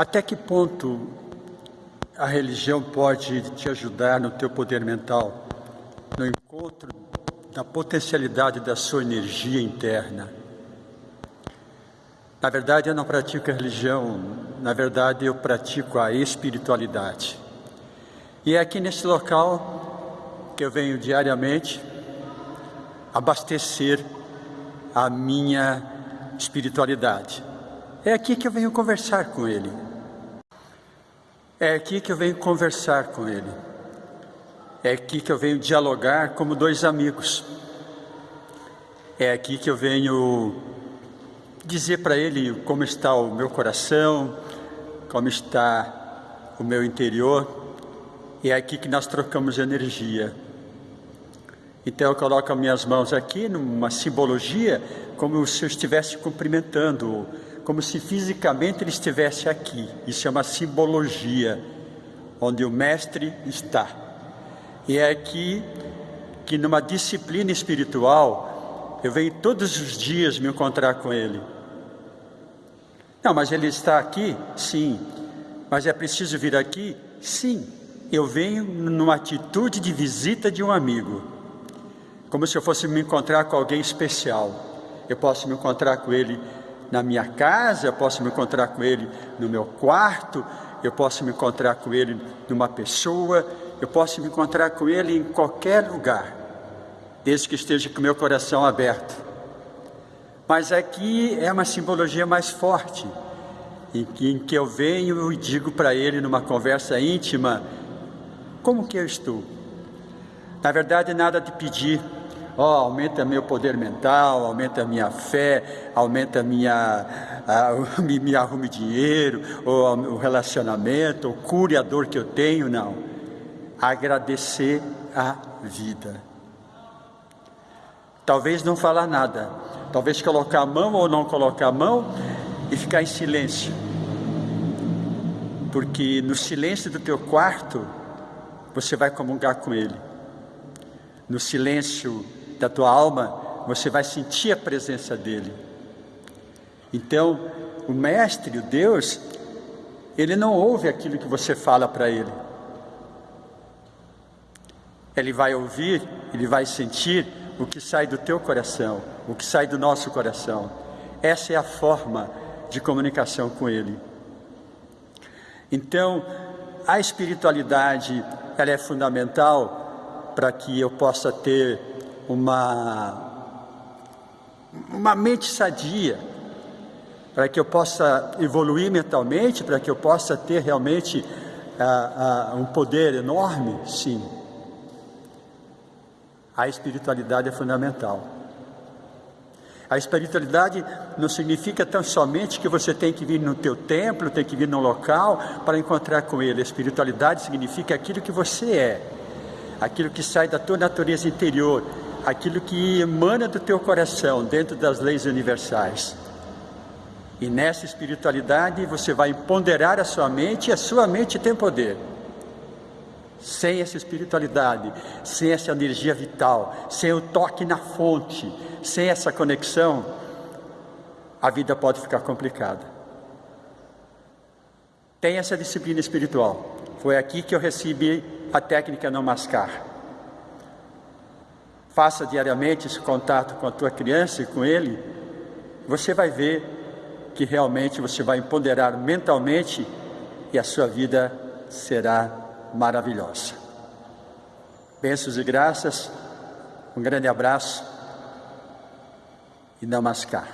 Até que ponto a religião pode te ajudar no teu poder mental, no encontro da potencialidade da sua energia interna? Na verdade, eu não pratico a religião, na verdade, eu pratico a espiritualidade. E é aqui nesse local que eu venho diariamente abastecer a minha espiritualidade. É aqui que eu venho conversar com Ele. É aqui que eu venho conversar com Ele. É aqui que eu venho dialogar como dois amigos. É aqui que eu venho dizer para Ele como está o meu coração, como está o meu interior. E é aqui que nós trocamos energia. Então eu coloco as minhas mãos aqui numa simbologia, como se eu estivesse cumprimentando, como se fisicamente ele estivesse aqui. Isso é uma simbologia, onde o Mestre está. E é aqui que numa disciplina espiritual, eu venho todos os dias me encontrar com ele. Não, mas ele está aqui? Sim. Mas é preciso vir aqui? Sim. Eu venho numa atitude de visita de um amigo, como se eu fosse me encontrar com alguém especial. Eu posso me encontrar com ele na minha casa, eu posso me encontrar com ele no meu quarto, eu posso me encontrar com ele numa pessoa, eu posso me encontrar com ele em qualquer lugar, desde que esteja com meu coração aberto. Mas aqui é uma simbologia mais forte, em que, em que eu venho e digo para ele numa conversa íntima, como que eu estou? Na verdade, nada de pedir, oh, aumenta meu poder mental, aumenta minha fé, aumenta minha, a, me, me arrume dinheiro, ou o relacionamento, ou cure a dor que eu tenho, não. Agradecer a vida. Talvez não falar nada, talvez colocar a mão ou não colocar a mão e ficar em silêncio. Porque no silêncio do teu quarto, você vai comungar com Ele. No silêncio da tua alma, você vai sentir a presença dEle. Então, o Mestre, o Deus, Ele não ouve aquilo que você fala para Ele. Ele vai ouvir, Ele vai sentir o que sai do teu coração, o que sai do nosso coração. Essa é a forma de comunicação com Ele. Então, a espiritualidade, ela é fundamental para que eu possa ter uma, uma mente sadia, para que eu possa evoluir mentalmente, para que eu possa ter realmente uh, uh, um poder enorme, sim a espiritualidade é fundamental. A espiritualidade não significa tão somente que você tem que vir no teu templo, tem que vir no local para encontrar com Ele. A espiritualidade significa aquilo que você é, aquilo que sai da tua natureza interior, aquilo que emana do teu coração, dentro das leis universais. E nessa espiritualidade você vai ponderar a sua mente e a sua mente tem poder. Sem essa espiritualidade, sem essa energia vital, sem o toque na fonte, sem essa conexão, a vida pode ficar complicada. Tem essa disciplina espiritual. Foi aqui que eu recebi a técnica não mascar. Faça diariamente esse contato com a tua criança e com ele. Você vai ver que realmente você vai empoderar mentalmente e a sua vida será maravilhosa. Bênçãos e graças, um grande abraço e namaskar.